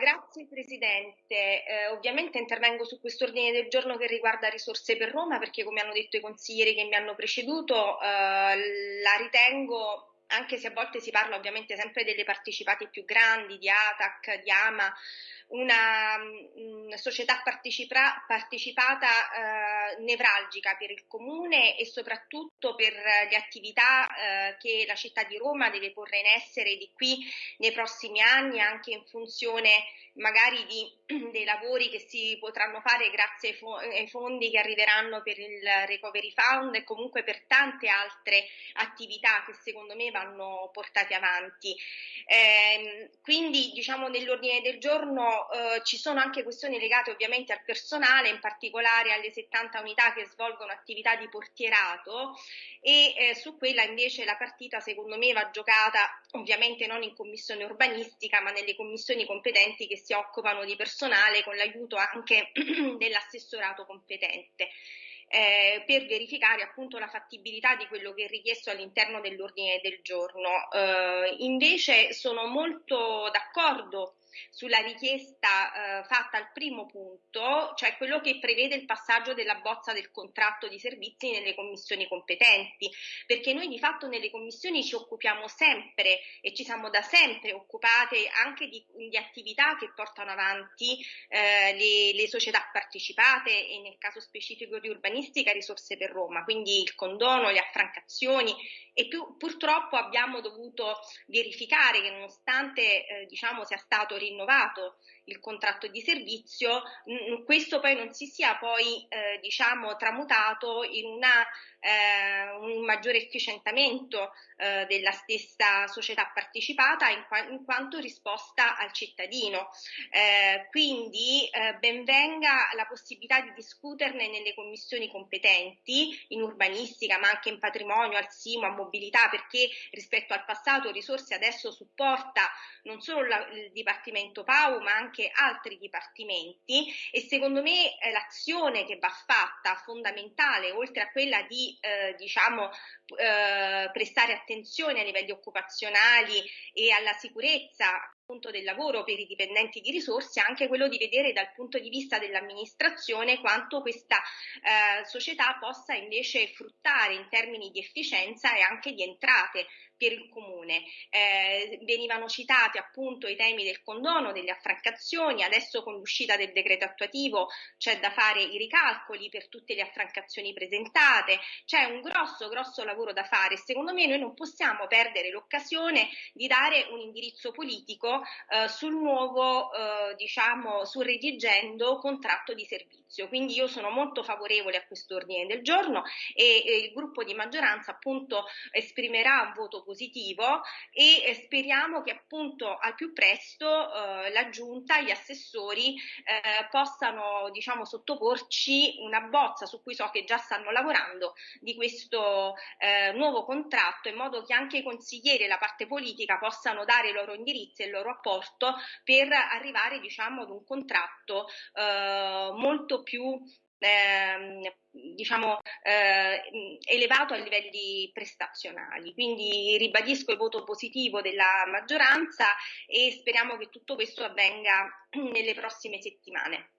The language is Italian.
grazie Presidente. Eh, ovviamente intervengo su quest'ordine del giorno che riguarda risorse per Roma perché come hanno detto i consiglieri che mi hanno preceduto eh, la ritengo anche se a volte si parla ovviamente sempre delle partecipate più grandi, di ATAC, di AMA, una, una società partecipa, partecipata eh, nevralgica per il comune e soprattutto per le attività eh, che la città di Roma deve porre in essere di qui nei prossimi anni, anche in funzione magari di, dei lavori che si potranno fare grazie ai, fo- ai fondi che arriveranno per il Recovery Fund e comunque per tante altre attività che secondo me vanno portate avanti. Eh, quindi diciamo nell'ordine del giorno eh, ci sono anche questioni legate ovviamente al personale, in particolare alle 70 unità che svolgono attività di portierato e eh, su quella invece la partita secondo me va giocata ovviamente non in commissione urbanistica ma nelle commissioni competenti che si occupano di personale con l'aiuto anche dell'assessorato competente eh, per verificare appunto la fattibilità di quello che è richiesto all'interno dell'ordine del giorno. Eh, invece sono molto d'accordo sulla richiesta eh, fatta al primo punto, cioè quello che prevede il passaggio della bozza del contratto di servizi nelle commissioni competenti, perché noi di fatto nelle commissioni ci occupiamo sempre e ci siamo da sempre occupate anche di, di attività che portano avanti eh, le, le, società partecipate e nel caso specifico di urbanistica risorse per Roma, quindi il condono, le affrancazioni. E più, purtroppo abbiamo dovuto verificare che nonostante eh, diciamo sia stato rinnovato il contratto di servizio, questo poi non si sia poi eh, diciamo tramutato in una, eh, un maggiore efficientamento eh, della stessa società partecipata in, qua- in, quanto risposta al cittadino. Eh, quindi eh, benvenga la possibilità di discuterne nelle commissioni competenti in urbanistica ma anche in patrimonio, al SIMO, a mobilità perché rispetto al passato risorse adesso supporta non solo la, il Dipartimento PAU ma anche altri dipartimenti e secondo me eh, l'azione che va fatta fondamentale oltre a quella di eh, diciamo eh, prestare attenzione ai livelli occupazionali e alla sicurezza del lavoro per i dipendenti di risorse, anche quello di vedere dal punto di vista dell'amministrazione quanto questa eh, società possa invece fruttare in termini di efficienza e anche di entrate per il comune. Eh, venivano citati appunto i temi del condono, delle affrancazioni, adesso con l'uscita del decreto attuativo c'è da fare i ricalcoli per tutte le affrancazioni presentate, c'è un grosso, grosso lavoro da fare. Secondo me noi non possiamo perdere l'occasione di dare un indirizzo politico eh, sul nuovo, eh, diciamo, sul redigendo contratto di servizio. Quindi io sono molto favorevole a questo ordine del giorno e, e il gruppo di maggioranza appunto esprimerà un voto positivo e eh, speriamo che appunto al più presto eh, la giunta, gli assessori eh, possano diciamo sottoporci una bozza su cui so che già stanno lavorando di questo eh, nuovo contratto in modo che anche i consiglieri e la parte politica possano dare i loro indirizzi e il loro apporto per arrivare diciamo ad un contratto eh, molto più eh, diciamo, eh, elevato a livelli prestazionali. Quindi ribadisco il voto positivo della maggioranza e speriamo che tutto questo avvenga nelle prossime settimane.